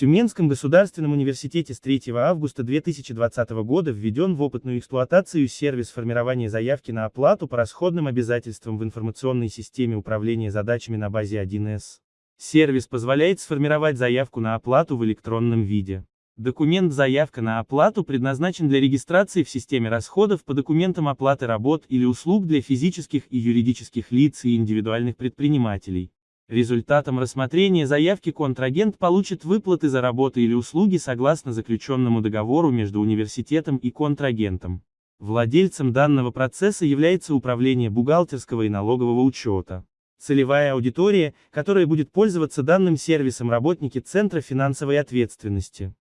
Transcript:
Тюменском государственном университете с 3 августа 2020 года введен в опытную эксплуатацию сервис формирования заявки на оплату по расходным обязательствам в информационной системе управления задачами на базе 1С. Сервис позволяет сформировать заявку на оплату в электронном виде. Документ «Заявка на оплату» предназначен для регистрации в системе расходов по документам оплаты работ или услуг для физических и юридических лиц и индивидуальных предпринимателей. Результатом рассмотрения заявки контрагент получит выплаты за работы или услуги согласно заключенному договору между университетом и контрагентом. Владельцем данного процесса является Управление бухгалтерского и налогового учета. Целевая аудитория, которая будет пользоваться данным сервисом работники Центра финансовой ответственности.